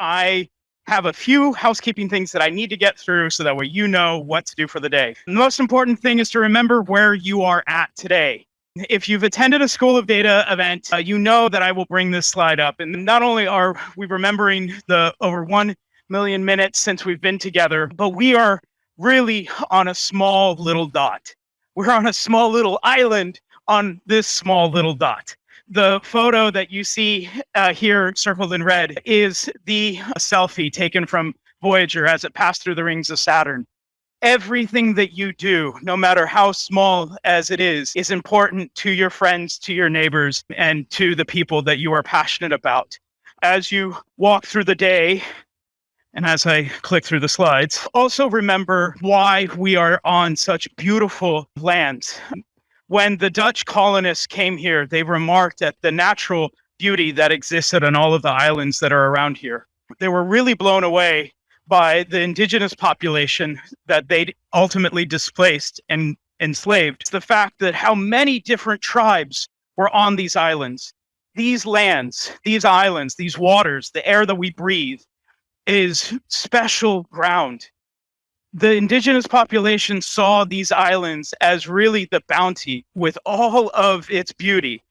I have a few housekeeping things that I need to get through so that way you know what to do for the day. The most important thing is to remember where you are at today. If you've attended a School of Data event, uh, you know that I will bring this slide up. And not only are we remembering the over 1 million minutes since we've been together, but we are really on a small little dot. We're on a small little island on this small little dot the photo that you see uh, here circled in red is the selfie taken from Voyager as it passed through the rings of Saturn. Everything that you do, no matter how small as it is, is important to your friends, to your neighbors, and to the people that you are passionate about. As you walk through the day, and as I click through the slides, also remember why we are on such beautiful lands when the Dutch colonists came here, they remarked at the natural beauty that existed on all of the islands that are around here. They were really blown away by the indigenous population that they ultimately displaced and enslaved. The fact that how many different tribes were on these islands. These lands, these islands, these waters, the air that we breathe is special ground the indigenous population saw these islands as really the bounty with all of its beauty.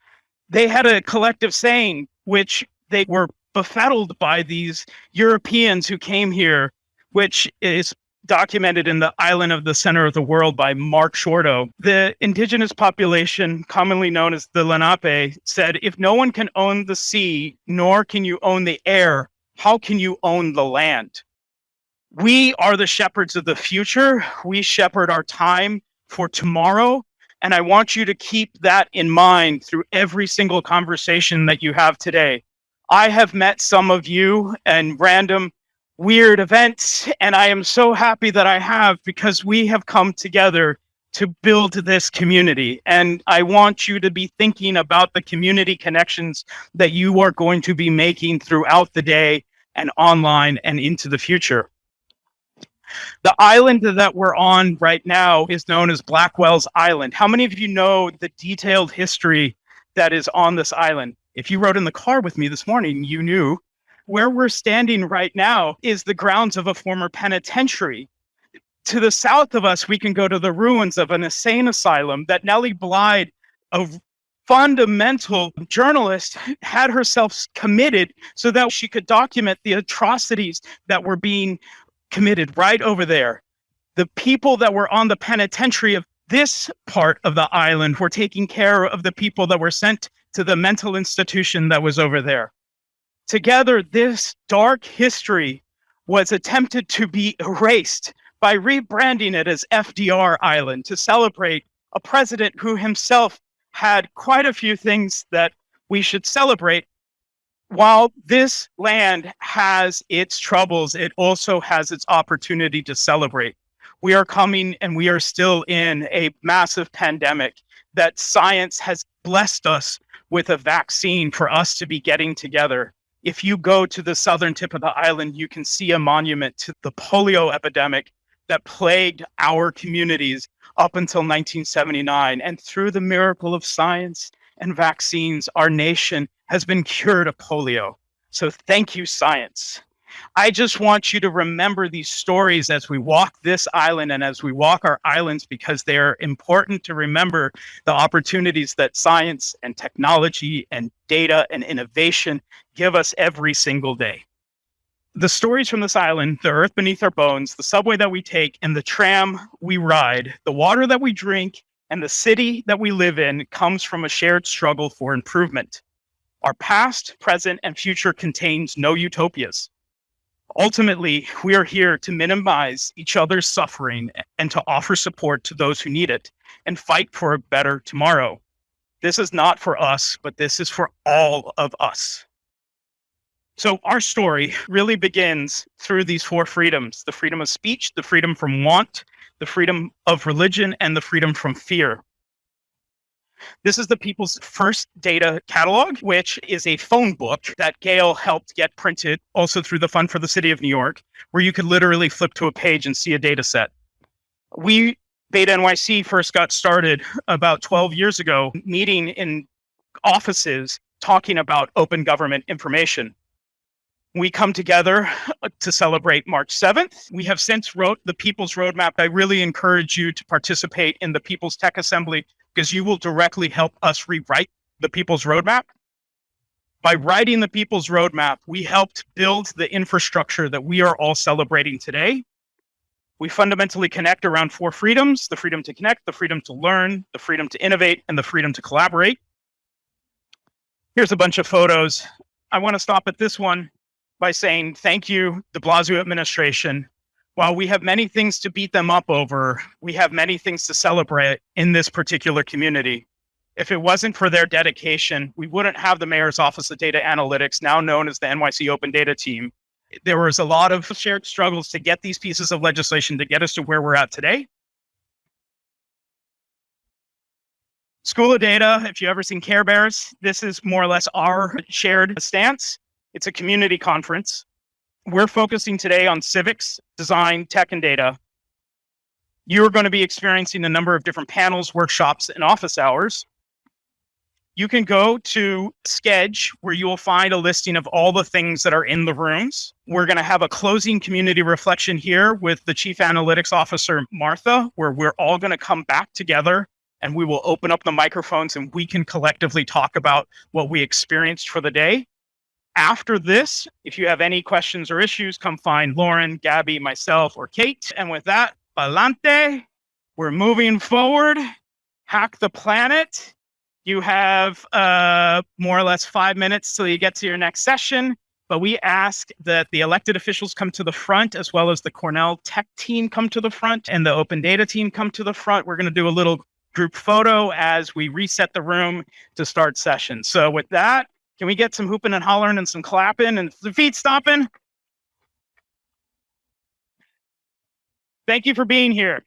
They had a collective saying, which they were befuddled by these Europeans who came here, which is documented in the Island of the Center of the World by Mark Shorto. The indigenous population, commonly known as the Lenape, said, if no one can own the sea, nor can you own the air, how can you own the land? We are the shepherds of the future. We shepherd our time for tomorrow. And I want you to keep that in mind through every single conversation that you have today. I have met some of you and random weird events, and I am so happy that I have because we have come together to build this community. And I want you to be thinking about the community connections that you are going to be making throughout the day and online and into the future. The island that we're on right now is known as Blackwell's Island. How many of you know the detailed history that is on this island? If you rode in the car with me this morning, you knew where we're standing right now is the grounds of a former penitentiary. To the south of us, we can go to the ruins of an insane asylum that Nellie Bly, a fundamental journalist, had herself committed so that she could document the atrocities that were being committed right over there. The people that were on the penitentiary of this part of the island were taking care of the people that were sent to the mental institution that was over there. Together, this dark history was attempted to be erased by rebranding it as FDR Island to celebrate a president who himself had quite a few things that we should celebrate while this land has its troubles, it also has its opportunity to celebrate. We are coming and we are still in a massive pandemic that science has blessed us with a vaccine for us to be getting together. If you go to the southern tip of the island, you can see a monument to the polio epidemic that plagued our communities up until 1979. And through the miracle of science and vaccines, our nation has been cured of polio. So thank you, science. I just want you to remember these stories as we walk this island and as we walk our islands because they are important to remember the opportunities that science and technology and data and innovation give us every single day. The stories from this island, the earth beneath our bones, the subway that we take, and the tram we ride, the water that we drink, and the city that we live in comes from a shared struggle for improvement. Our past, present, and future contains no utopias. Ultimately, we are here to minimize each other's suffering and to offer support to those who need it and fight for a better tomorrow. This is not for us, but this is for all of us. So our story really begins through these four freedoms, the freedom of speech, the freedom from want, the freedom of religion, and the freedom from fear. This is the People's First Data Catalog, which is a phone book that Gail helped get printed also through the Fund for the City of New York, where you could literally flip to a page and see a data set. We, Beta NYC, first got started about 12 years ago, meeting in offices talking about open government information. we come together uh, to celebrate March 7th. We have since wrote the People's Roadmap. I really encourage you to participate in the People's Tech Assembly because you will directly help us rewrite the People's Roadmap. By writing the People's Roadmap, we helped build the infrastructure that we are all celebrating today. We fundamentally connect around four freedoms, the freedom to connect, the freedom to learn, the freedom to innovate, and the freedom to collaborate. Here's a bunch of photos. I want to stop at this one by saying thank you, de Blasio administration. While we have many things to beat them up over, we have many things to celebrate in this particular community. If it wasn't for their dedication, we wouldn't have the Mayor's Office of Data Analytics, now known as the NYC Open Data Team. There was a lot of shared struggles to get these pieces of legislation to get us to where we're at today. School of Data, if you've ever seen Care Bears, this is more or less our shared stance. It's a community conference. We're focusing today on civics, design, tech, and data. You're going to be experiencing a number of different panels, workshops, and office hours. You can go to Sketch, where you will find a listing of all the things that are in the rooms. We're going to have a closing community reflection here with the Chief Analytics Officer, Martha, where we're all going to come back together and we will open up the microphones and we can collectively talk about what we experienced for the day after this, if you have any questions or issues, come find Lauren, Gabby, myself, or Kate. And with that, Palante, we're moving forward. Hack the planet. You have uh, more or less five minutes till you get to your next session. But we ask that the elected officials come to the front, as well as the Cornell tech team come to the front and the open data team come to the front. We're going to do a little group photo as we reset the room to start session. So with that, can we get some hooping and hollering and some clapping and the feet stomping? Thank you for being here.